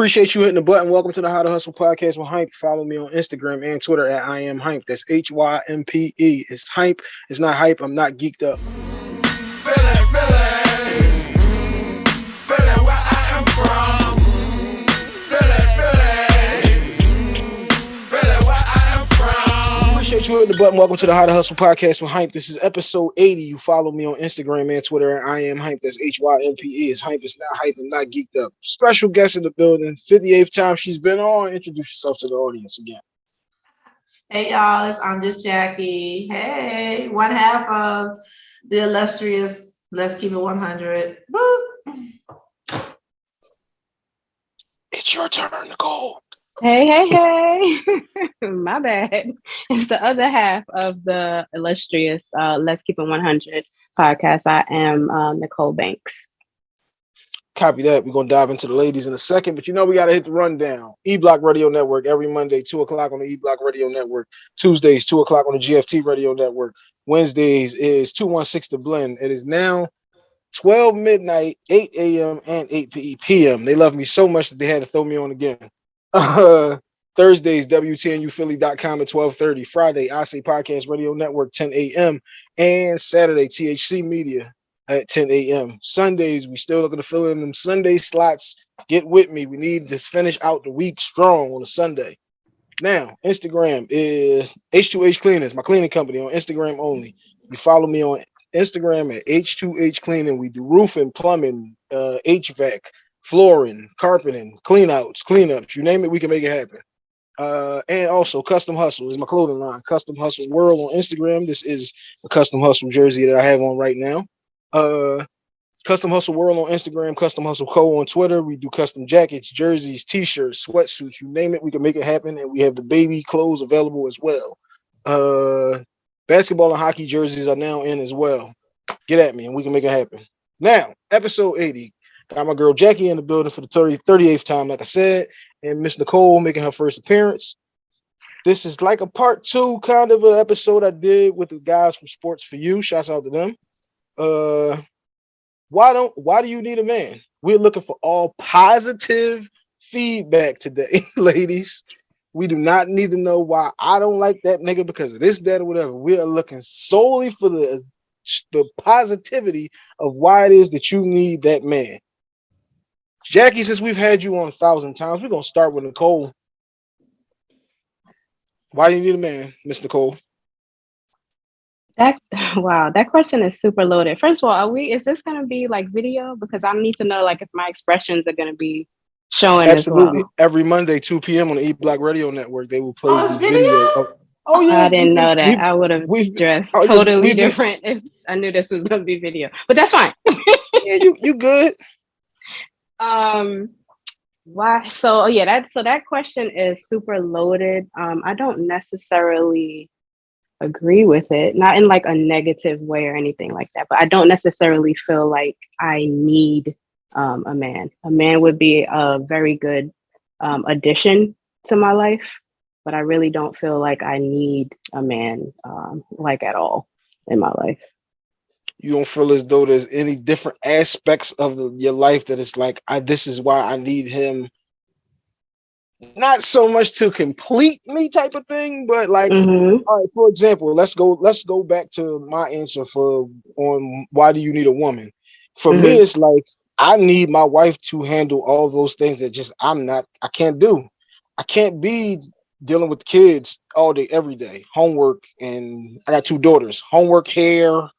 Appreciate you hitting the button. Welcome to the How to Hustle podcast with Hympe. Follow me on Instagram and Twitter at I am Hympe. That's H Y M P E. It's Hympe. It's not hype. I'm not geeked up. Appreciate you the button. Welcome to the How to Hustle podcast with Hympe. This is episode 80. You follow me on Instagram and Twitter at I am Hympe. That's H Y M P E. It's Hympe. It's not hype. I'm not geeked up. Special guest in the building. 58th time she's been on. Introduce yourself to the audience again. Hey y'all, it's I'm just Jackie. Hey, one half of the illustrious Let's Keep It 100. Woo. It's your turn, Nicole. Hey, hey, hey. My bad. It's the other half of the illustrious uh, Let's Keep It 100 podcast. I am uh, Nicole Banks. Copy that. We're gonna dive into the ladies in a second, but you know we gotta hit the rundown. E Block Radio Network every Monday, two o'clock on the E Block Radio Network. Tuesdays, two o'clock on the GFT Radio Network. Wednesdays is 216 The Blend. It is now 12 midnight, 8 a.m. and 8 p.m. They love me so much that they had to throw me on again. Uh, Thursdays, WTNUphilly.com at 1230. Friday, I Say Podcast Radio Network, 10 a.m. And Saturday, THC Media at 10 a.m. Sundays, we still looking to fill in them Sunday slots. Get with me. We need to finish out the week strong on a Sunday. Now, Instagram is H2H Cleaners, my cleaning company on Instagram only. You follow me on Instagram at H2H Cleaning. We do roofing, plumbing, uh, HVAC, flooring, carpeting, cleanouts, cleanups, you name it, we can make it happen. Uh, and also Custom Hustle is my clothing line. Custom Hustle World on Instagram. This is a Custom Hustle jersey that I have on right now. Uh, Custom Hustle World on Instagram, Custom Hustle Co on Twitter. We do custom jackets, jerseys, t-shirts, sweatsuits, you name it, we can make it happen. And we have the baby clothes available as well. Uh, basketball and hockey jerseys are now in as well. Get at me and we can make it happen. Now, episode 80. Got my girl Jackie in the building for the 30, 38th time, like I said, and Miss Nicole making her first appearance. This is like a part two kind of an episode I did with the guys from Sports for You. Shouts out to them. Uh, why don't why do you need a man? We're looking for all positive feedback today, ladies. We do not need to know why I don't like that nigga because of this, that, or whatever. We are looking solely for the the positivity of why it is that you need that man. Jackie, since we've had you on a thousand times, we're gonna start with Nicole. Why do you need a man, Miss Nicole? That wow, that question is super loaded. First of all, are we is this gonna be like video? Because I need to know like if my expressions are gonna be showing Absolutely. as well. Every Monday, 2 p.m. on the E Block Radio Network, they will play Oh, video. video? of- oh yeah, I didn't know that. we- I would have we've- dressed oh, totally we've been- different if I knew this was gonna be video. But that's fine. yeah, you you good? um why so yeah that so that question is super loaded. Um i don't necessarily agree with it not in like a negative way or anything like that but i don't necessarily feel like i need um a man. A man would be a very good um addition to my life but i really don't feel like i need a man um like at all in my life You don't feel as though there's any different aspects of the, your life that it's like, I this is why I need him. Not so much to complete me type of thing, but like Mhm. all right, for example, let's go let's go back to my answer for on why do you need a woman? For me, Mhm. it's like I need my wife to handle all those things that just I'm not I can't do. I can't be dealing with kids all day, every day, homework, and I got two daughters, homework, hair,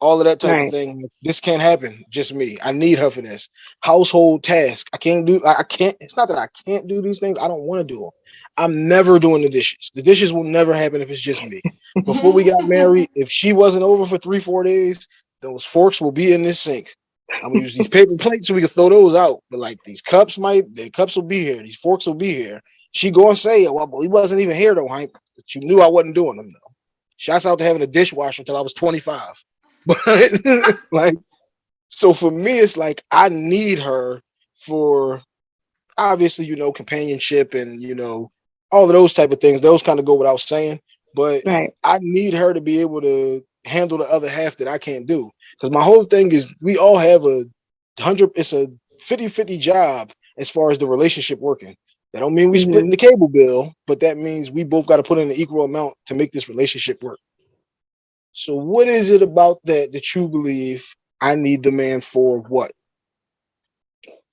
all of that type Right. of thing. This can't happen. Just me. I need her for this. Household task. I can't do. I I can't. It's not that I can't do these things. I don't want to do them. I'm never doing the dishes. The dishes will never happen if it's just me. Before we got married, if she wasn't over for three, four days, those forks will be in this sink. I'm gonna use these paper plates so we can throw those out. But like these cups might, the cups will be here. These forks will be here. She gonna say, oh, "Well, he wasn't even here though, Hank." But you knew I wasn't doing them though. Shouts out to having a dishwasher until I was 25. But like, so for me, it's like I need her for obviously, you know, companionship and you know, all of those type of things. Those kind of go without saying. But right I need her to be able to handle the other half that I can't do. Because my whole thing is we all have a hundred, it's a 50 50 job as far as the relationship working. That don't mean we Mhm. splitting the cable bill, but that means we both got to put in an equal amount to make this relationship work. So what is it about that that you believe I need the man for what?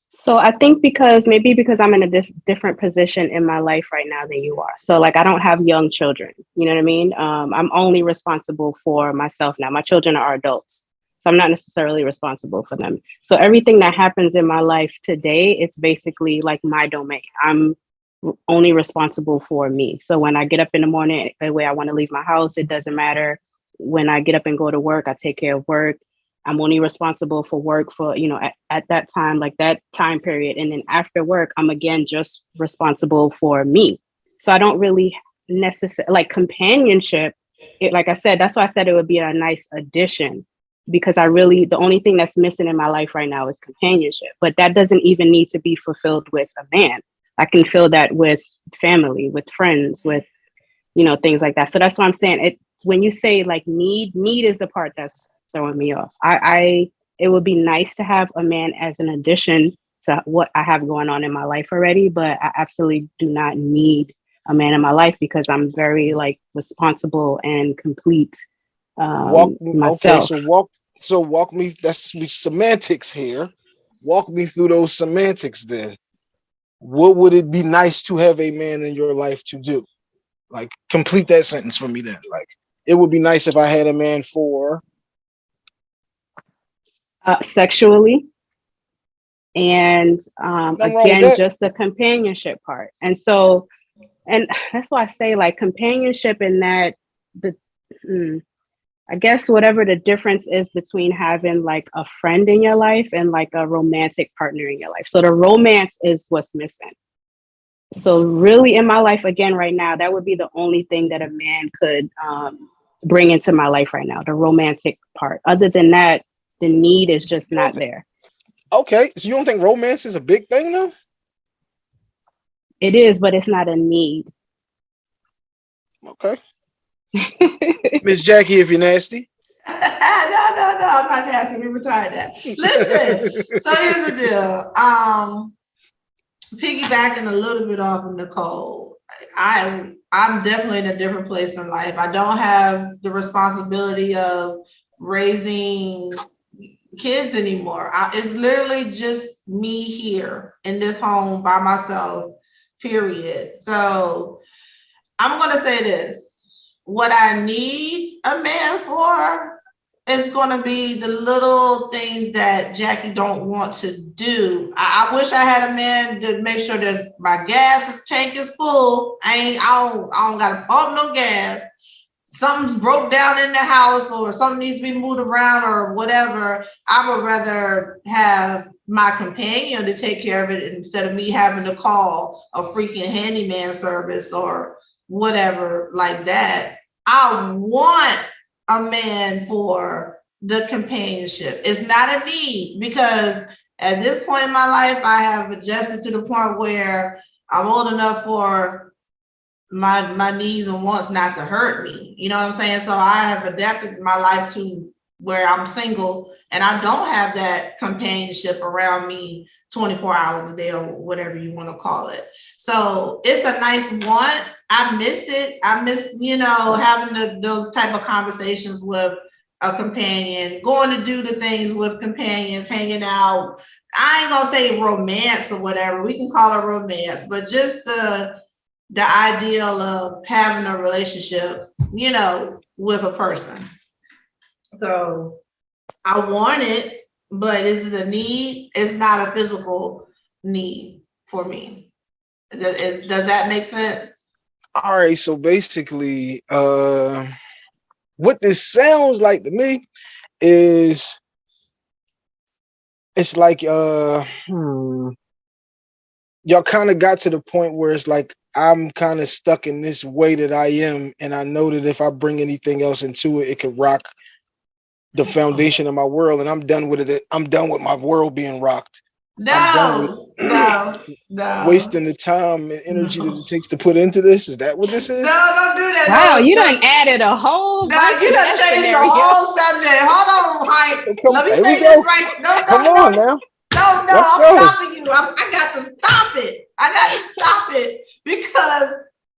So I think because maybe because I'm in a different position in my life right now than you are. So like I don't have young children. You know what I mean? Um, I'm only responsible for myself now. My children are adults, so I'm not necessarily responsible for them. So everything that happens in my life today, it's basically like my domain. I'm only responsible for me. So when I get up in the morning, the way I want to leave my house, it doesn't matter. When I get up and go to work, I take care of work. I'm only responsible for work for, you know, at, at that time, like that time period. And then after work, I'm again just responsible for me. So I don't really necessarily like companionship. It, like I said, that's why I said it would be a nice addition because I really, the only thing that's missing in my life right now is companionship. But that doesn't even need to be fulfilled with a man. I can fill that with family, with friends, with, you know, things like that. So that's why I'm saying it. When you say like need, need is the part that's throwing me off. I, I it would be nice to have a man as an addition to what I have going on in my life already, but I absolutely do not need a man in my life because I'm very like responsible and complete um, walk me, okay, so walk so walk me that's semantics here. Walk me through those semantics then. What would it be nice to have a man in your life to do? Like complete that sentence for me then. Like it would be nice if I had a man for uh, sexually and um, Nothing wrong with again just the companionship part. And so and that's why i say like companionship in that the hmm, i guess whatever the difference is between having like a friend in your life and like a romantic partner in your life. So the romance is what's missing so really in my life again right now that would be the only thing that a man could um, bring into my life right now the romantic part other than that the need is just not there okay. So you don't think romance is a big thing though? it is but it's not a need Okay. Miss Jackie, if you're nasty. no, no, no, I'm not nasty. We retired that. Listen, so here's the deal. Um, piggybacking a little bit off of Nicole, I I'm definitely in a different place in life. I don't have the responsibility of raising kids anymore. I, it's literally just me here in this home by myself. Period. So I'm gonna say this. What I need a man for is gonna be the little things that Jackie don't want to do. I, I wish I had a man to make sure that my gas tank is full. I ain't I don't I don't gotta pump no gas. Something's broke down in the house or something needs to be moved around or whatever. I would rather have my companion to take care of it instead of me having to call a freaking handyman service or whatever like that. I want a man for the companionship. It's not a need because at this point in my life, I have adjusted to the point where I'm old enough for my my needs and wants not to hurt me. You know what I'm saying? So I have adapted my life to where I'm single and I don't have that companionship around me 24 hours a day or whatever you want to call it. So it's a nice want. I miss it. I miss, you know, having the, those type of conversations with a companion, going to do the things with companions, hanging out. I ain't gonna say romance or whatever. We can call it romance, but just the the ideal of having a relationship, you know, with a person. So I want it, but is it a need? It's not a physical need for me. Does, does that make sense? All right, so basically, uh, what this sounds like to me is it's like uh, hmm, y'all kind of got to the point where it's like I'm kind of stuck in this way that I am, and I know that if I bring anything else into it, it could rock the foundation of my world, and I'm done with it. I'm done with my world being rocked, No, no, no. wasting the time and energy that it takes to put into this. Is that what this is? No, don't do that. wow No, you no, done added a whole No, bunch you to done that changed the whole subject. Hold on, Hympe. Come, Let me here say this go. right. No, no, Come no, on now. no, no, Let's I'm go. stopping you. I'm, I got to stop it. I got to stop it because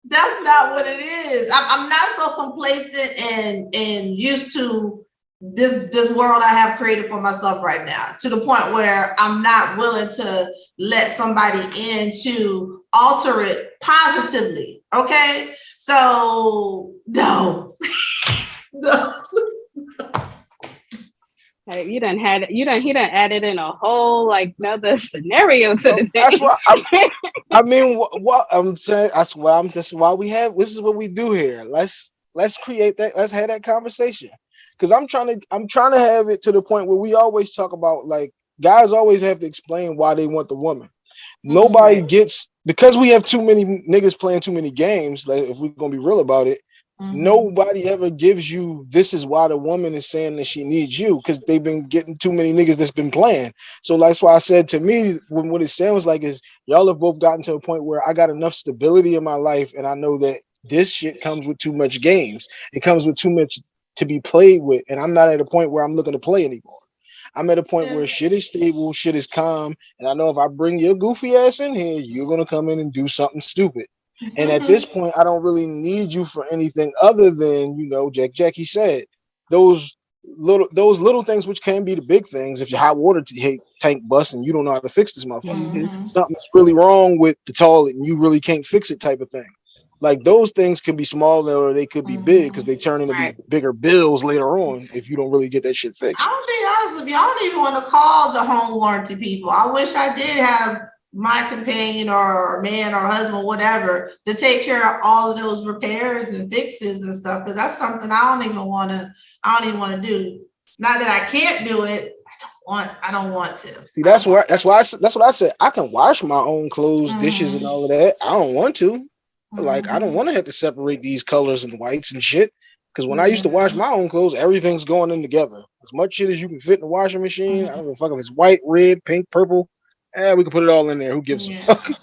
that's not what it is. I'm, I'm not so complacent and and used to this this world I have created for myself right now to the point where I'm not willing to let somebody in to alter it positively. Okay, so no, no. Like, you done had you done he done added in a whole like another scenario to the That's thing. why I, I mean, what, what I'm saying, that's why I'm. This is why we have. This is what we do here. Let's let's create that. Let's have that conversation. Because I'm trying to. I'm trying to have it to the point where we always talk about like guys always have to explain why they want the woman. Nobody Right. gets because we have too many niggas playing too many games. Like if we're gonna be real about it, Mhm. nobody ever gives you this is why the woman is saying that she needs you because they've been getting too many niggas that's been playing. So that's why I said to me, when what it sounds like is y'all have both gotten to a point where I got enough stability in my life, and I know that this shit comes with too much games. It comes with too much to be played with, and I'm not at a point where I'm looking to play anymore. I'm at a point Yeah. where shit is stable, shit is calm, and I know if I bring your goofy ass in here, you're gonna come in and do something stupid. And at this point, I don't really need you for anything other than, you know, Jack Jackie said, those little those little things which can be the big things. If your hot water tank busts and you don't know how to fix this motherfucker, Mhm. something's really wrong with the toilet and you really can't fix it type of thing. Like those things can be small or they could be big because they turn into Right. bigger bills later on if you don't really get that shit fixed. I'm being honest with you. I don't even want to call the home warranty people. I wish I did have my companion or man or husband, whatever, to take care of all of those repairs and fixes and stuff. Because that's something I don't even want to. I don't even want to do. Not that I can't do it. I don't want. I don't want to. See, that's why that's why I, s- that's what I said. I can wash my own clothes, dishes, and Mhm. all of that. I don't want to. Like I don't want to have to separate these colors and whites and shit. Because when I used to wash my own clothes, everything's going in together. As much shit as you can fit in the washing machine. I don't give a fuck if it's white, red, pink, purple. Eh, we can put it all in there. Who gives Yeah. a fuck?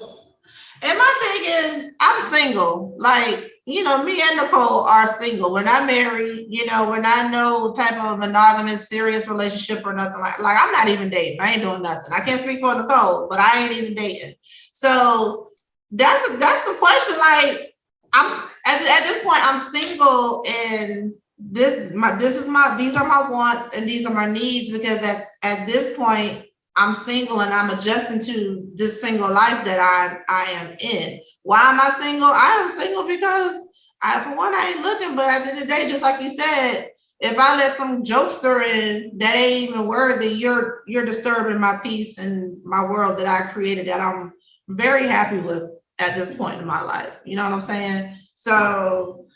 And my thing is, I'm single. Like, you know, me and Nicole are single. We're not married. You know, we're not no type of monogamous, serious relationship or nothing like. Like, I'm not even dating. I ain't doing nothing. I can't speak for Nicole, but I ain't even dating. So that's that's the question. Like, I'm at, at this point, I'm single, and this my this is my these are my wants and these are my needs because at at this point I'm single and I'm adjusting to this single life that I I am in. Why am I single? I am single because I for one I ain't looking, but at the end of the day, just like you said, if I let some jokester in that ain't even worthy, you're you're disturbing my peace and my world that I created that I'm very happy with at this point in my life. You know what I'm saying? So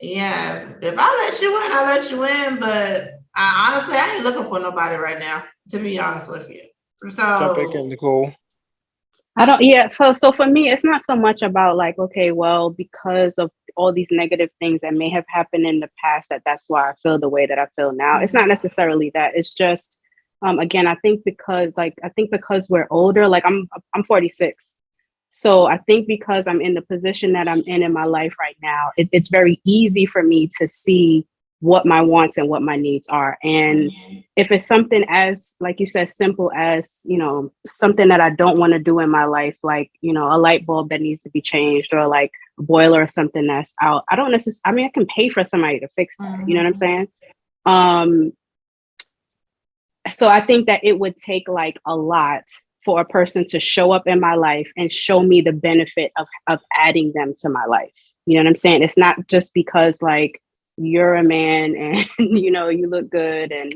yeah, if I let you in, I let you in, but I honestly I ain't looking for nobody right now, to be honest with you. So Jump in, Nicole. I don't, yeah. So, so for me, it's not so much about like, okay, well, because of all these negative things that may have happened in the past, that that's why I feel the way that I feel now. It's not necessarily that. It's just, um, again, I think because like, I think because we're older, like I'm, I'm 46. So I think because I'm in the position that I'm in in my life right now, it, it's very easy for me to see what my wants and what my needs are. And if it's something as like you said simple as you know something that i don't want to do in my life like you know a light bulb that needs to be changed or like a boiler or something that's out i don't necessarily i mean i can pay for somebody to fix that you know what i'm saying? Um so i think that it would take like a lot for a person to show up in my life and show me the benefit of of adding them to my life. You know what i'm saying? It's not just because like you're a man and you know you look good and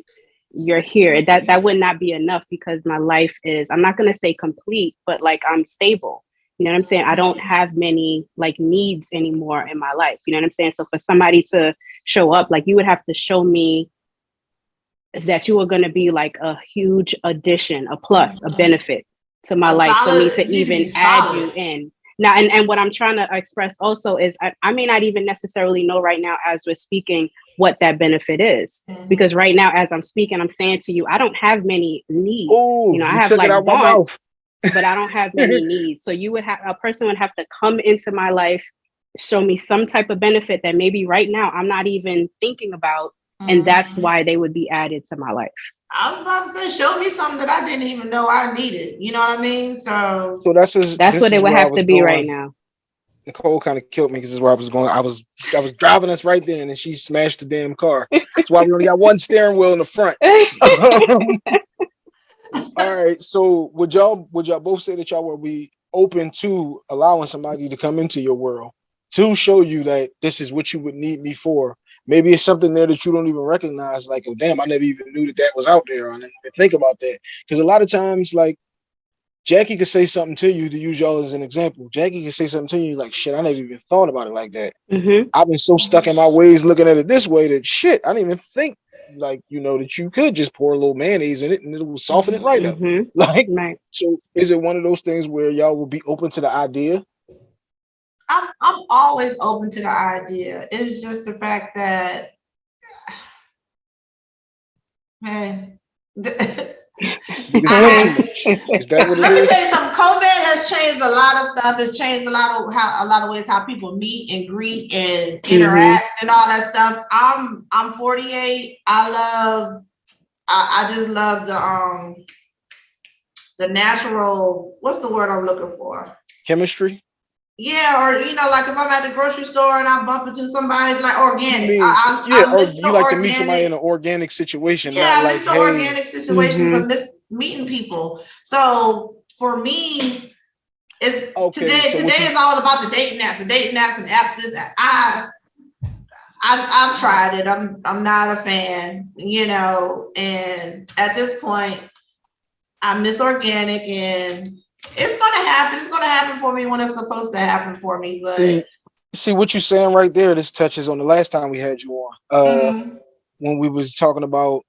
you're here. That that would not be enough because my life is i'm not going to say complete but like i'm stable. You know what i'm saying? I don't have many like needs anymore in my life. You know what i'm saying? So for somebody to show up like you would have to show me that you are going to be like a huge addition a plus a Mhm. benefit to my A life for me to you need to even add you in. Now and, and what i'm trying to express also is I, I may not even necessarily know right now as we're speaking what that benefit is. Mhm. because right now as i'm speaking i'm saying to you i don't have many needs. Oh, you know i you have like it out wants but i don't have many needs. So you would have a person would have to come into my life show me some type of benefit that maybe right now i'm not even thinking about and that's Mhm. why they would be added to my life I was about to say, show me something that I didn't even know I needed. You know what I mean? So So that's just, That's this what is it would have to be right now. Nicole kind of killed me because this is where I was going. I was I was driving us right then, and she smashed the damn car. That's why we only got one steering wheel in the front. All right. So would y'all would y'all both say that y'all would be open to allowing somebody to come into your world to show you that this is what you would need me for? Maybe it's something there that you don't even recognize. Like, oh damn, I never even knew that that was out there. I didn't even think about that. Because a lot of times, like Jackie could say something to you to use y'all as an example. Jackie could say something to you like, shit, I never even thought about it like that. hmm I've been so stuck in my ways looking at it this way that shit, I didn't even think like you know that you could just pour a little mayonnaise in it and it will soften it right up. hmm Like Right. so is it one of those things where y'all will be open to the idea? I'm I'm always open to the idea. It's just the fact that man. Because it's too much. Is that what Let it me tell you something. COVID has changed a lot of stuff. It's changed a lot of how a lot of ways how people meet and greet and interact and all that stuff. I'm I'm 48. I love I, I just love the um the natural what's the word I'm looking for? Chemistry? Yeah, or you know, like if I'm at the grocery store and I bump into somebody like organic. I mean, I, I, yeah, I or oh, you the like to meet somebody in an organic situation, yeah, I like miss the hey, organic situations. Mm-hmm. I miss meeting people. So for me, it's Okay, today. so today is all about the dating apps, the dating apps and apps. This. I, I've, I've tried it. I'm I'm not a fan, you know. And at this point, I miss organic, and it's gonna happen. It's gonna happen for me when it's supposed to happen for me. But see see what you're saying right there. This touches on the last time we had you on. Uh Mhm. when we was talking about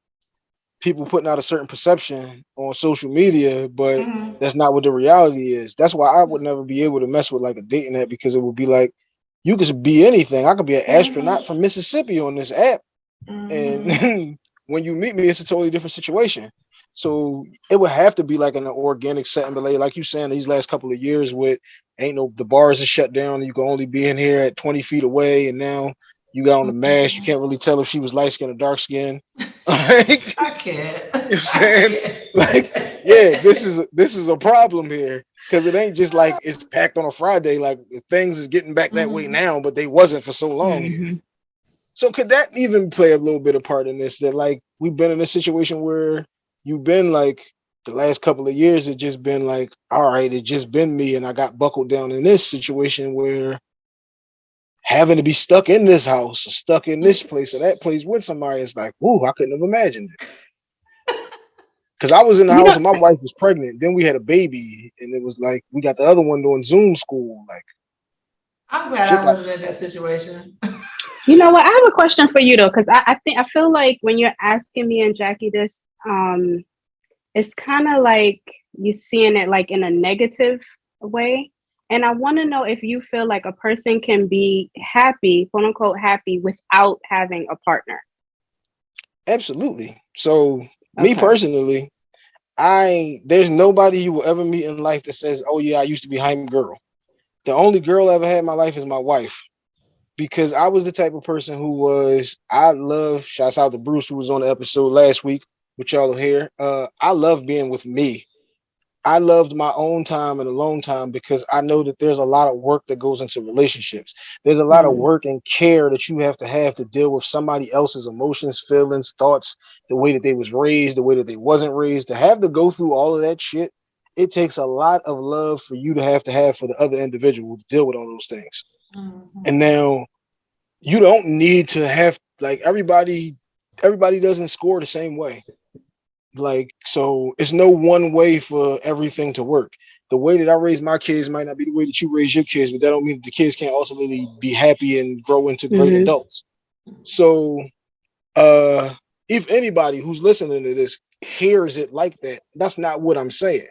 people putting out a certain perception on social media, but Mhm. that's not what the reality is. That's why I would never be able to mess with like a dating app because it would be like you could be anything. I could be an astronaut from Mississippi on this app, Mhm. and when you meet me, it's a totally different situation. So it would have to be like an organic setting, but like, like you saying, these last couple of years with ain't no the bars are shut down. You can only be in here at 20 feet away, and now you got on the mask. You can't really tell if she was light skin or dark skin. like, I can't. You know what I'm saying? Like, yeah, this is this is a problem here because it ain't just like it's packed on a Friday. Like things is getting back that way Mhm. now, but they wasn't for so long. here. Mhm. So could that even play a little bit of part in this? That like we've been in a situation where you've been like the last couple of years, it just been like, all right, it just been me, and I got buckled down in this situation where having to be stuck in this house or stuck in this place or that place with somebody is like, whoo, I couldn't have imagined it. Cause I was in the You house and my wife was pregnant. Then we had a baby, and it was like we got the other one doing Zoom school. Like, I'm glad I wasn't in that situation. You know what? I have a question for you though, because I, I think I feel like when you're asking me and Jackie this, um, it's kind of like you're seeing it like in a negative way. And I want to know if you feel like a person can be happy, quote unquote, happy without having a partner. absolutely. So me personally, I there's nobody you will ever meet in life that says, "Oh yeah, I used to be Hympe girl." The only girl I ever had in my life is my wife, because I was the type of person who was I love. Shouts out to Bruce who was on the episode last week, which y'all hear. Uh, I love being with me. I loved my own time and alone time because I know that there's a lot of work that goes into relationships. There's a lot of Mhm. work and care that you have to have to deal with somebody else's emotions, feelings, thoughts, the way that they was raised, the way that they wasn't raised. To have to go through all of that shit, it takes a lot of love for you to have to have for the other individual to deal with all those things. Mhm. And now you don't need to have like everybody everybody doesn't score the same way. Like so it's no one way for everything to work. The way that I raise my kids might not be the way that you raise your kids, but that don't mean that the kids can't ultimately be happy and grow into great Mhm. adults. So uh if anybody who's listening to this hears it like that, that's not what I'm saying.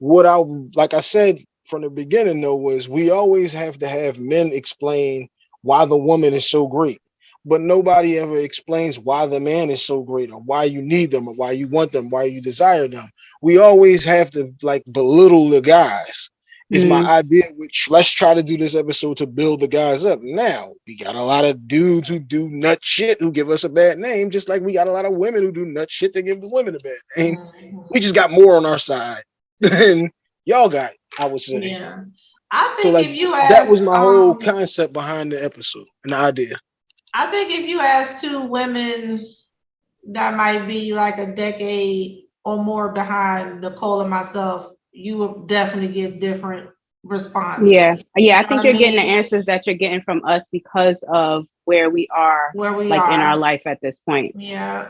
What I like I said from the beginning though was we always have to have men explain why the woman is so great, but nobody ever explains why the man is so great or why you need them or why you want them, why you desire them. We always have to like belittle the guys is my Mhm. idea, which let's try to do this episode to build the guys up. Now, we got a lot of dudes who do nut shit who give us a bad name, just like we got a lot of women who do nut shit that give the women a bad name. Mhm. We just got more on our side than y'all got, I would say. Yeah. I think So like if you ask that was my whole um, concept behind the episode and the idea. I think if you ask two women that might be like a decade or more behind Nicole and myself, you will definitely get different responses. Yeah, yeah. I think I you're getting the answers that you're getting from us because of where we are, Where we like are. in our life at this point. Yeah,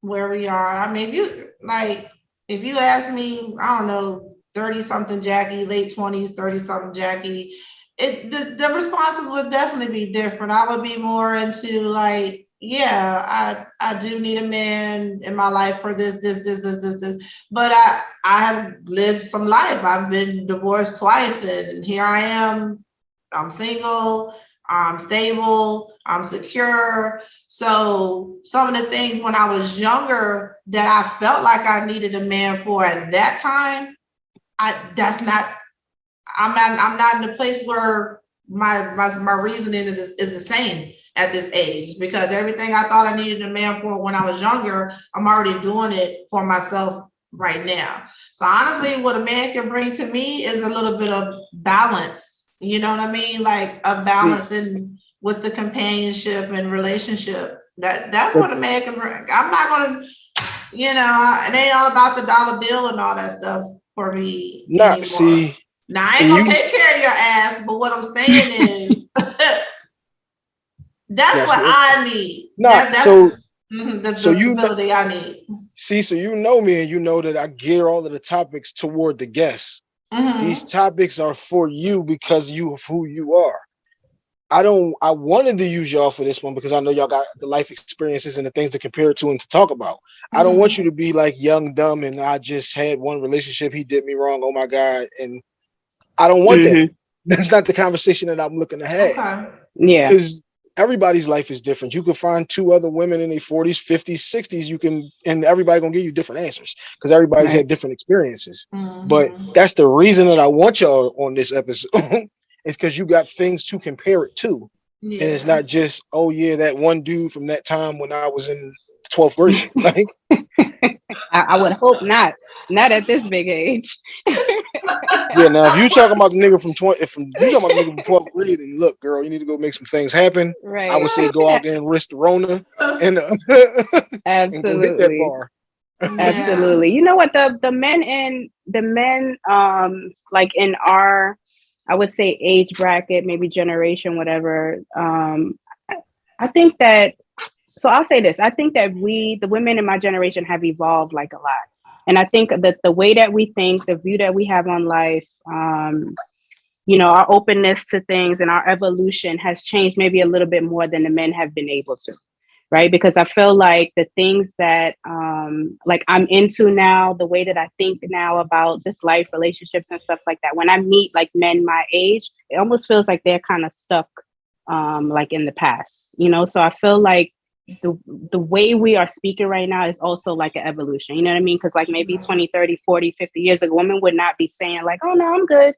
where we are. I mean, if you like, if you ask me, I don't know, 30 something Jackie, late 20s, 30 something Jackie, it the, the responses would definitely be different. I would be more into like, yeah, I I do need a man in my life for this, this, this, this, this, this. But I I have lived some life. I've been divorced twice, and here I am. I'm single. I'm stable. I'm secure. So some of the things when I was younger that I felt like I needed a man for at that time, I that's not. I'm not. I'm not in a place where my my my reasoning is is the same at this age because everything I thought I needed a man for when I was younger, I'm already doing it for myself right now. So honestly, what a man can bring to me is a little bit of balance. You know what I mean? Like a balance in with the companionship and relationship. That that's what a man can bring. I'm not gonna, you know, it ain't all about the dollar bill and all that stuff for me. Not anymore. see, Now I ain't gonna you- take care of your ass, but what I'm saying is that's That's what what- I need. Nah, That- that's so- mhm, the, so you know- I need. see, so you know me and you know that I gear all of the topics toward the guests. Mhm. These topics are for you because you of who you are. I don't I wanted to use y'all for this one because I know y'all got the life experiences and the things to compare to and to talk about. I don't Mm-hmm. want you to be like young, dumb, and I just had one relationship. He did me wrong. Oh my God. And I don't want that. Mhm. That's not the conversation that I'm looking to have. Okay. Yeah, Because everybody's life is different. You could find two other women in their 40s, 50s, 60s. You can, and everybody gonna give you different answers because everybody's Right. had different experiences. Mhm. But that's the reason that I want y'all on this episode. is because you got things to compare it to. yeah. And it's not just, oh yeah, that one dude from that time when I was in 12th grade. Like, I, I would hope not. Not at this big age. yeah, now if you talking about the nigga from 20, if you talking about the nigga from 12th grade, and look, girl, you need to go make some things happen. Right. I would say go out there and risk the Rona and, uh, and go hit that Absolutely. bar. Yeah. Absolutely. You know what the the men in the men um like in our I would say age bracket, maybe generation, whatever. Um I- I think that so I'll say this. I think that we the women in my generation have evolved like a lot. And I think that the way that we think, the view that we have on life, um, you know, our openness to things and our evolution has changed maybe a little bit more than the men have been able to right? Because i feel like the things that um like i'm into now the way that i think now about just life relationships and stuff like that when i meet like men my age it almost feels like they're kind of stuck um like in the past you know? So i feel like the the way we are speaking right now is also like an evolution. You know what i mean? Because like maybe Mhm. 20 30 40 50 years ago women would not be saying like oh no i'm good.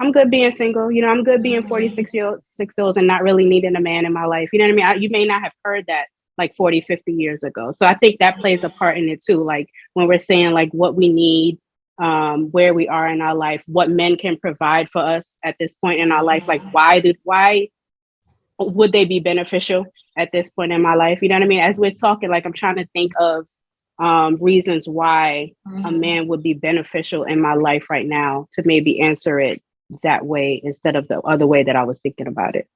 I'm good being single. You know i'm good being Mhm. 46 year old six years and not really needing a man in my life. You know what i mean? I, you may not have heard that like 40 50 years ago. So i think that plays a part in it too. Like when we're saying like what we need um where we are in our life what men can provide for us at this point in our life like why did why would they be beneficial at this point in my life you know what i mean as we're talking like i'm trying to think of um reasons why a Mhm. man would be beneficial in my life right now to maybe answer it that way instead of the other way that i was thinking about it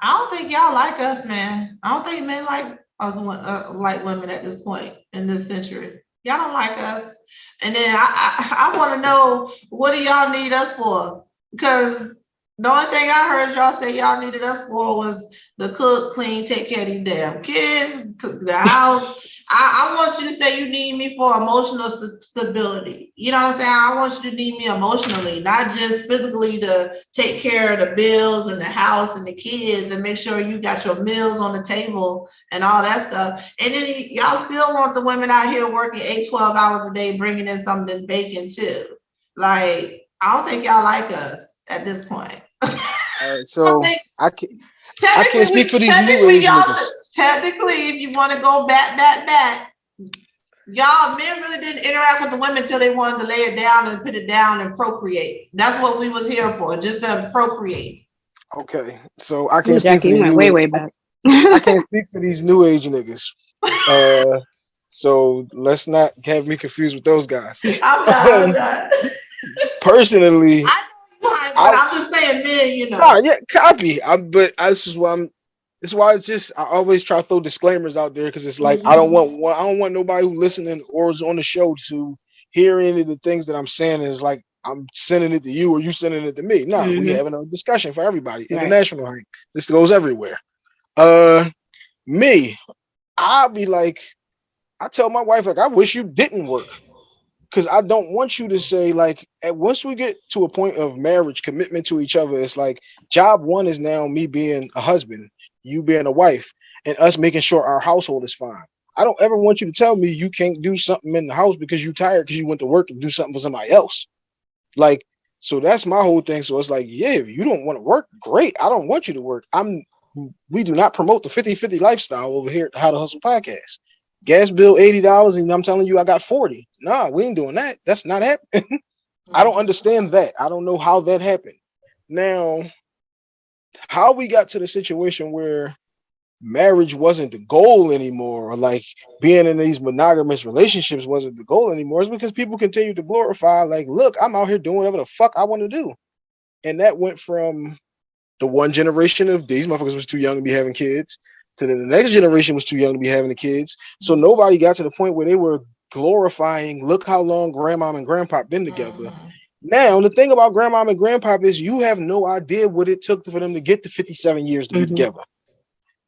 I don't think y'all like us, man. I don't think men like us, uh, like women at this point in this century. Y'all don't like us. And then I, I, I want to know what do y'all need us for? Because the only thing I heard y'all say y'all needed us for was the cook, clean, take care of these damn kids, cook the house. I, I want you to say you need me for emotional st- stability. You know what I'm saying? I want you to need me emotionally, not just physically to take care of the bills and the house and the kids and make sure you got your meals on the table and all that stuff. And then y'all still want the women out here working eight, 12 hours a day, bringing in some of this bacon too. Like, I don't think y'all like us. at this point. All right, so I can Technically, can't speak for these new age niggas. Technically, if you want to go back, back, back, y'all men really didn't interact with the women until they wanted to lay it down and put it down and procreate. That's what we was here for, just to procreate. okay. So I can't speak for these new way, age- way back. I can't speak for these new age niggas. Uh, so let's not have me confused with those guys. I'm not, I'm not. Personally, I but I'm just saying, men, you know. nah, yeah, copy. I'm, but I, this is why I'm. This is why it's just I always try to throw disclaimers out there because it's like I don't want one. I don't want nobody who listening or is on the show to hear any of the things that I'm saying is like I'm sending it to you or you sending it to me. No, we Mhm. having a discussion for everybody. Right. International hike. This goes everywhere. Uh, me, I'll be like, I tell my wife like I wish you didn't work because I don't want you to say like at once we get to a point of marriage commitment to each other, it's like job one is now me being a husband, you being a wife, and us making sure our household is fine. I don't ever want you to tell me you can't do something in the house because you're tired because you went to work and do something for somebody else. Like, so that's my whole thing. So it's like, yeah, if you don't want to work, great. I don't want you to work. I'm we do not promote the 50-50 lifestyle over here at the How to Hustle podcast. Gas bill $80 and I'm telling you I got 40. Nah, we ain't doing that. That's not happening. I don't understand that. I don't know how that happened. Now, how we got to the situation where marriage wasn't the goal anymore, or like being in these monogamous relationships wasn't the goal anymore, is because people continue to glorify, like, look, I'm out here doing whatever the fuck I want to do. And that went from the one generation of these motherfuckers was too young to be having kids to the next generation was too young to be having the kids. So mm-hmm. nobody got to the point where they were glorifying, look how long grandmom and grandpa been together. Mm. Now, the thing about grandmom and grandpa is you have no idea what it took for them to get to 57 years to mm -hmm. be mm-hmm. together.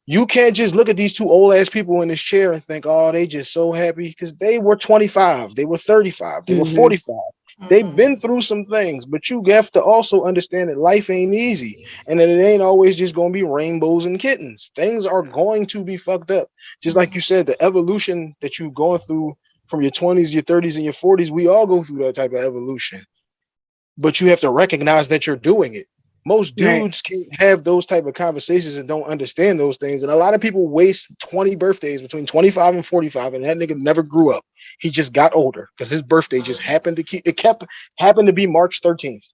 You can't just look at these two old ass people in this chair and think, oh, they just so happy because they were 25, they were 35, they mm -hmm. were 45. They've mm-hmm. been through some things, but you have to also understand that life ain't easy and that it ain't always just going to be rainbows and kittens. Things are going to be fucked up. Just like you said, the evolution that you're going through from your 20s, your 30s, and your 40s, we all go through that type of evolution. But you have to recognize that you're doing it. Most Right. dudes can't have those type of conversations and don't understand those things. And a lot of people waste 20 birthdays between 25 and 45, and that nigga never grew up. He just got older because his birthday just happened to keep it kept happened to be March 13th.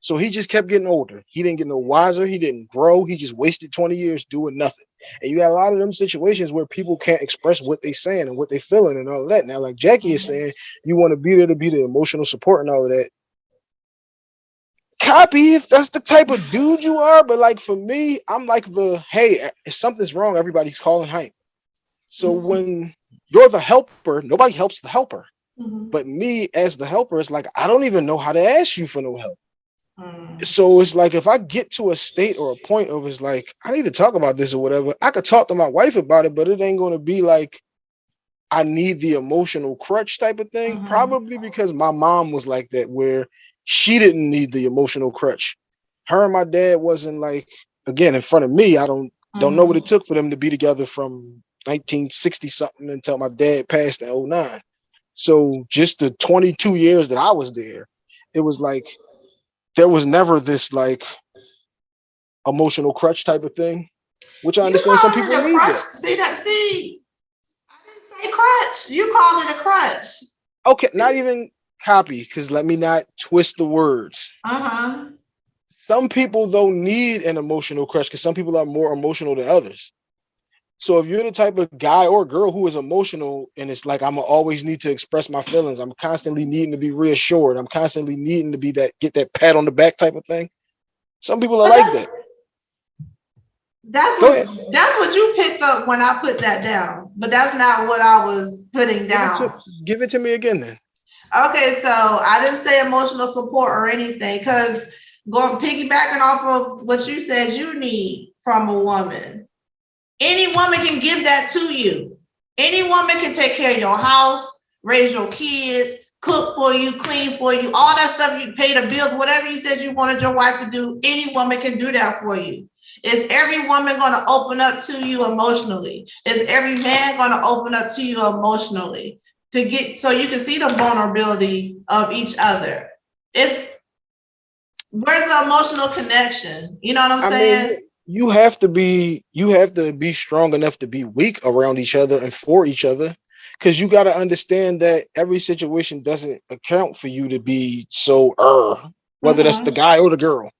So he just kept getting older. He didn't get no wiser. He didn't grow. He just wasted 20 years doing nothing. And you got a lot of them situations where people can't express what they're saying and what they're feeling and all of that. Now, like Jackie is Mhm. saying, you want to be there to be the emotional support and all of that. Copy if that's the type of dude you are. But like for me, I'm like the hey, if something's wrong, everybody's calling Hympe. So Mhm. when you're the helper, nobody helps the helper. Mhm. But me as the helper, it's like I don't even know how to ask you for no help. Mhm. So it's like if I get to a state or a point of it's like I need to talk about this or whatever, I could talk to my wife about it, but it ain't gonna be like I need the emotional crutch type of thing. Mhm. Probably because my mom was like that, where she didn't need the emotional crutch. Her and my dad wasn't like again in front of me. I don't don't know what it mm-hmm. took for them to be together from 1960 something until my dad passed in 09. So just the 22 years that I was there, it was like there was never this like emotional crutch type of thing, which I You understand some people need crutch. that. See that? See, I didn't say crutch. You called it a crutch. Okay, not even copy, because let me not twist the words. Uh huh. Some people though need an emotional crush because some people are more emotional than others. So if you're the type of guy or girl who is emotional and it's like I'm always need to express my feelings, I'm constantly needing to be reassured, I'm constantly needing to be that get that pat on the back type of thing. Some people are like that. That's what that's what you picked up when I put that down, but that's not what I was putting Give it, down. to, give it to me again then. Okay, so I didn't say emotional support or anything because going piggybacking off of what you said you need from a woman. Any woman can give that to you. Any woman can take care of your house, raise your kids, cook for you, clean for you, all that stuff you pay the bills, whatever you said you wanted your wife to do, any woman can do that for you. Is every woman gonna open up to you emotionally? Is every man gonna open up to you emotionally? To get so you can see the vulnerability of each other. It's where's the emotional connection? You know what I'm I saying? mean, you have to be you have to be strong enough to be weak around each other and for each other. Cause you gotta understand that every situation doesn't account for you to be so uh whether that's the Mhm. guy or the girl.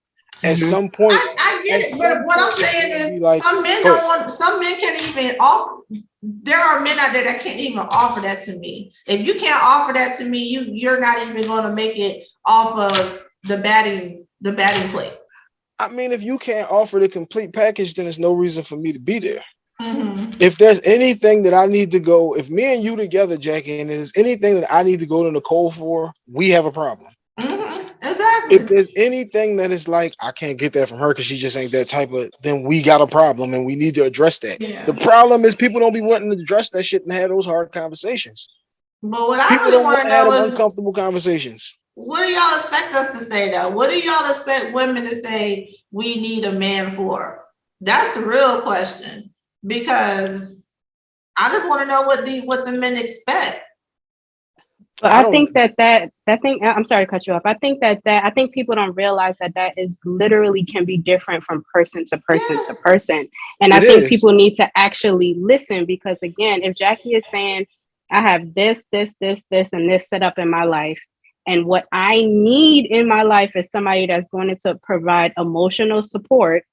At Mhm. some point, I, I get it, but what I'm saying is like, some men don't want some men can't even offer there are men out there that can't even offer that to me. If you can't offer that to me, you you're not even gonna make it off of the batting the batting plate. I mean, if you can't offer the complete package, then there's no reason for me to be there. Mhm. if there's anything that I need to go, if me and you together, Jackie, and there's anything that I need to go to Nicole for, we have a problem. Mhm. Exactly. If there's anything that is like I can't get that from her because she just ain't that type of, then we got a problem and we need to address that. yeah. The problem is people don't be wanting to address that shit and have those hard conversations. But what I really want to know is uncomfortable conversations. what do y'all expect us to say though? What do y'all expect women to say we need a man for? That's the real question. Because I just want to know what these what the men expect. But I I, think that that that thing. I'm sorry to cut you off. I think that that I think people don't realize that that is literally can be different from person to person Yeah. to person. And I think is. people need to actually listen because again, if Jackie is saying, "I have this, this, this, this, and this set up in my life," and what I need in my life is somebody that's going to provide emotional support,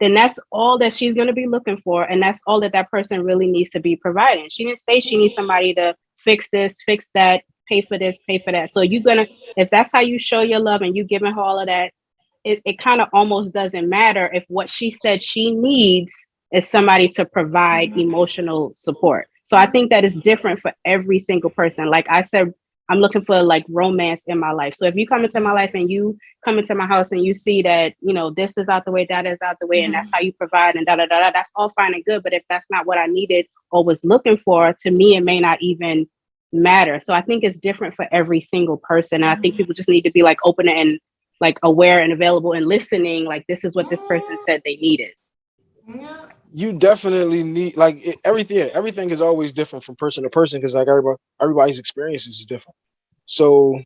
then that's all that she's going to be looking for, and that's all that that person really needs to be providing. She didn't say she needs somebody to fix this, fix that, pay for this, pay for that. So you're gonna, if that's how you show your love and you giving her all of that, it, it kind of almost doesn't matter if what she said she needs is somebody to provide Mhm. emotional support. So I think that is different for every single person. Like I said, I'm looking for like romance in my life. So if you come into my life and you come into my house and you see that, you know, this is out the way, that is out the way, and that's how you provide and da da da da, that's all fine and good. But if that's not what I needed or was looking for, to me, it may not even matter. So I think it's different for every single person. And I think Mhm. people just need to be like open and like aware and available and listening. Like this is what this person said they needed. You definitely need like it, everything. Everything is always different from person to person because like everybody, everybody's experiences is different. So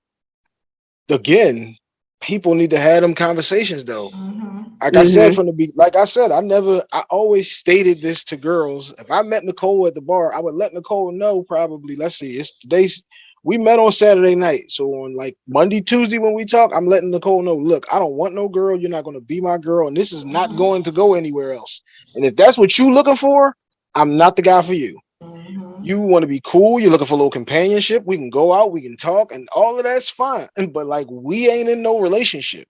again, people need to have them conversations though. Mhm. Like I said Mhm. from the be like I said, I never I always stated this to girls. If I met Nicole at the bar, I would let Nicole know probably. Let's see, it's today's we met on Saturday night. So on like Monday, Tuesday when we talk, I'm letting Nicole know, look, I don't want no girl. You're not gonna be my girl, and this is not going to go anywhere else. And if that's what you're looking for, I'm not the guy for you. Mhm. You want to be cool, you're looking for a little companionship. We can go out, we can talk, and all of that's fine. And but like we ain't in no relationship.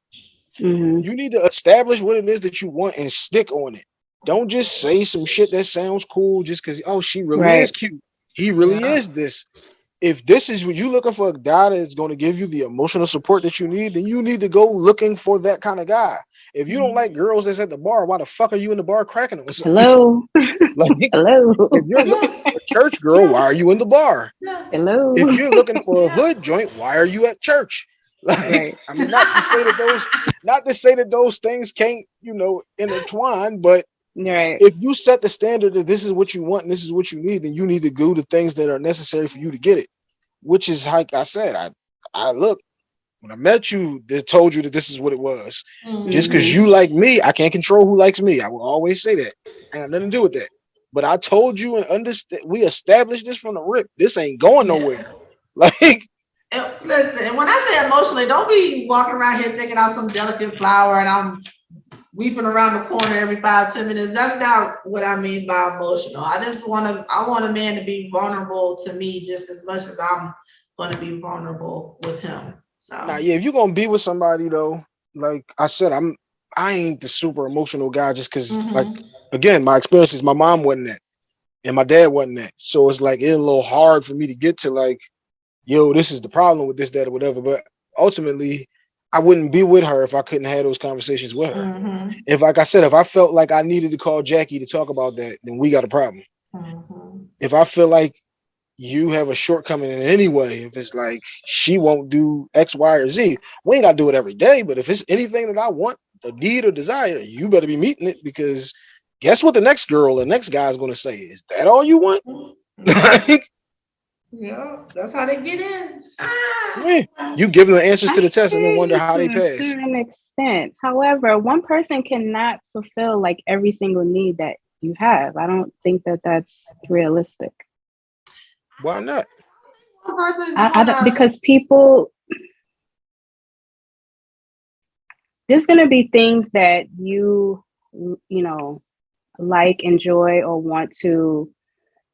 Mhm. You need to establish what it is that you want and stick on it. Don't just say some shit that sounds cool just because oh she really Right. is cute. He really Yeah. is this. If this is what you're looking for, a guy that's going to give you the emotional support that you need, then you need to go looking for that kind of guy. If you don't Mhm. like girls that's at the bar, why the fuck are you in the bar cracking them? Hello. Like, Hello. if you're looking for a church girl, why are you in the bar? Hello. If you're looking for a hood joint, why are you at church? Like, Right. I mean, not to say that those, not to say that those things can't, you know, intertwine, but Right. if you set the standard that this is what you want and this is what you need, then you need to do the things that are necessary for you to get it. Which is like I said, I I look when I met you, they told you that this is what it was. Just because Mhm. you like me, I can't control who likes me. I will always say that. I got nothing to do with that. But I told you and understand we established this from the rip. This ain't going Yeah. nowhere. Like And listen, and when I say emotionally, don't be walking around here thinking I'm some delicate flower and I'm weeping around the corner every five, ten minutes. That's not what I mean by emotional. I just want to, I want a man to be vulnerable to me just as much as I'm going to be vulnerable with him. So, Nah, yeah, if you're gonna be with somebody though, like I said, I'm I ain't the super emotional guy just because like Mhm. again, my experiences, my mom wasn't that, and my dad wasn't that. So it's like it's a little hard for me to get to like, yo, this is the problem with this, that, or whatever. But ultimately, I wouldn't be with her if I couldn't have those conversations with her. Mhm. If like I said, if I felt like I needed to call Jackie to talk about that, then we got a problem. Mhm. If I feel like you have a shortcoming in any way, if it's like she won't do X, Y, or Z, we ain't gotta do it every day. But if it's anything that I want, a need or desire, you better be meeting it because guess what the next girl, the next guy is gonna say? Is that all you want? like, Yeah, that's how they get in. Ah. Yeah, You give them the answers to the test and then wonder how they you to a certain extent. However, one person cannot fulfill like every single need that you have. I don't think that that's realistic. Why not? I, I don't, because people there's going to be things that you you know like enjoy or want to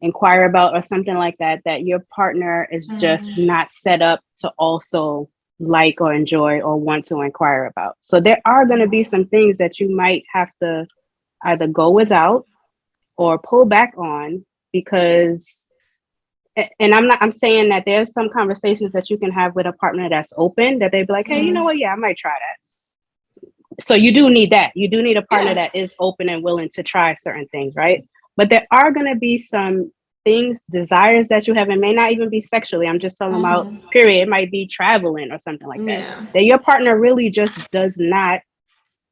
inquire about or something like that that your partner is just Mhm. not set up to also like or enjoy or want to inquire about so there are going to be some things that you might have to either go without or pull back on because and I'm not I'm saying that there's some conversations that you can have with a partner that's open that they'd be like, hey, you know what? Yeah, I might try that. So you do need that. You do need a partner that is open and willing to try certain things, right? But there are gonna be some things, desires that you have, and may not even be sexually. I'm just talking about Mhm. period. It might be traveling or something like that. Yeah. That your partner really just does not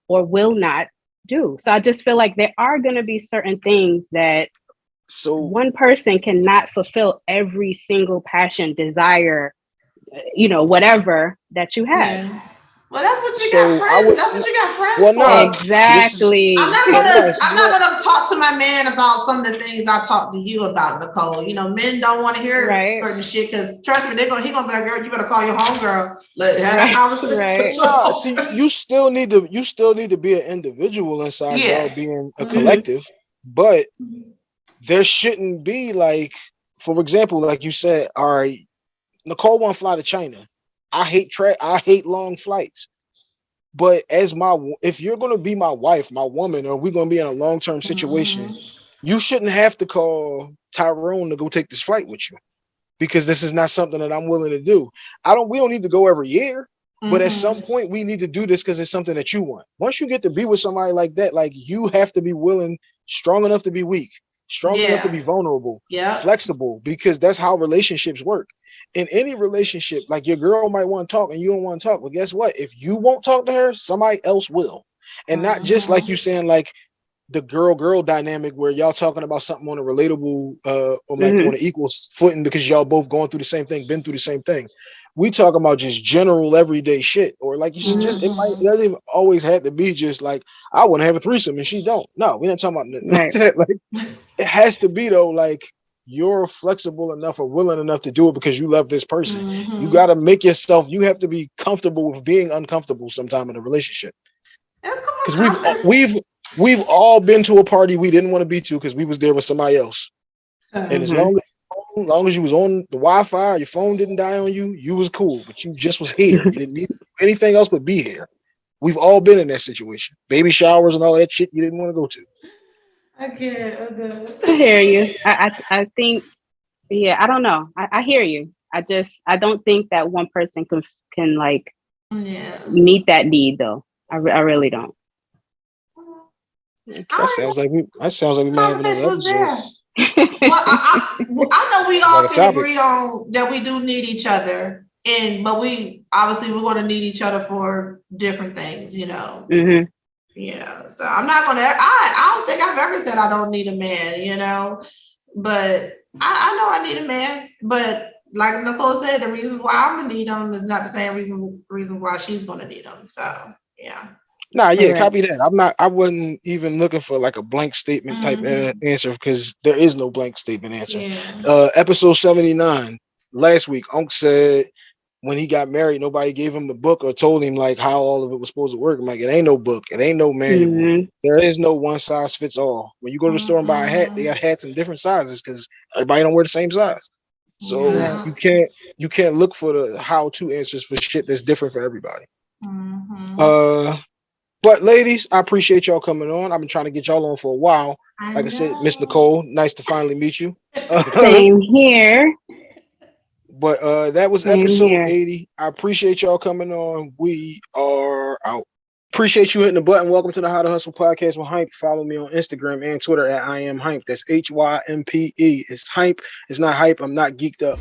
or will not do. So I just feel like there are gonna be certain things that So one person cannot fulfill every single passion, desire, you know, whatever that you have. Yeah. Well, that's what you So, got friends. would- that's what you got friends Well, for. no, Exactly. I'm not gonna. no, I'm not not- gonna talk to my man about some of the things I talked to you about, Nicole. You know, men don't want to hear Right. certain shit because trust me, they're gonna. He gonna be like, "Girl, you better call your homegirl. Let have that Right, conversation." right. with your Nah, home." see, you still need to you still need to be an individual inside Yeah. y'all being a Mhm. collective, but there shouldn't be like, for example, like you said, all right, Nicole won't fly to China. I hate tra- I hate long flights. But as my if you're gonna be my wife, my woman, or we're gonna be in a long term situation, Mhm. you shouldn't have to call Tyrone to go take this flight with you because this is not something that I'm willing to do. I don't we don't need to go every year, but at some point we need to do this because it's something that you want. Once you get to be with somebody like that, like you have to be willing, strong enough to be weak, strong enough to be vulnerable, yeah, flexible, because that's how relationships work. In any relationship, like your girl might want to talk and you don't want to talk, but guess what? If you won't talk to her, somebody else will. And not just like you saying like the girl girl dynamic where y'all talking about something on a relatable uh or like Mhm. on an equal footing because y'all both going through the same thing, been through the same thing. We talk about just general everyday shit, or like you should just it might it doesn't even always have to be just like I want to have a threesome and she don't. No, we're not talking about nothing like Right. that. Like it has to be though, like you're flexible enough or willing enough to do it because you love this person. You Mhm. got to make yourself. You have to be comfortable with being uncomfortable sometime in a relationship That's because we've we've we've all been to a party we didn't want to be to because we was there with somebody else. And as Mhm. long as as long as you was on the Wi-Fi, your phone didn't die on you, you was cool. But you just was here. You didn't need anything else but be here. We've all been in that situation. Baby showers and all that shit you didn't want to go to. I can't. I'm. I hear you. I, I, I think, yeah, I don't know. I, I hear you. I just, I don't think that one person can, can like Yeah. meet that need though. I, re- I really don't. That sounds like we. That sounds like we might have another episode. there. well, I, I, well, I know we all Like can agree on that we do need each other, and but we obviously we're going to need each other for different things, you know. hmm Yeah, so I'm not gonna. I I don't think I've ever said I don't need a man, you know, but I, I know I need a man. But like Nicole said, the reason why I'm gonna need him is not the same reason reason why she's gonna need him. So yeah, Nah, yeah, Correct. copy that. I'm not. I wasn't even looking for like a blank statement type uh, Mhm. answer because there is no blank statement answer. yeah, Uh, episode 79 last week, Unc said when he got married, nobody gave him the book or told him like how all of it was supposed to work. I'm like, it ain't no book, it ain't no manual. Mhm. There is no one size fits all. When you go to the store and buy a hat, they got hats in different sizes because everybody don't wear the same size. So Yeah. you can't you can't look for the how to answers for shit that's different for everybody. Mhm. Uh, but ladies, I appreciate y'all coming on. I've been trying to get y'all on for a while. Like I said, Miss. Nicole, nice to finally meet you. Same here. But uh, that was episode here. 80. I appreciate y'all coming on. We are out. Appreciate you hitting the button. Welcome to the How to Hustle podcast with Hympe. Follow me on Instagram and Twitter at I am Hympe. That's H Y M P E. It's Hympe. It's not hype. I'm not geeked up.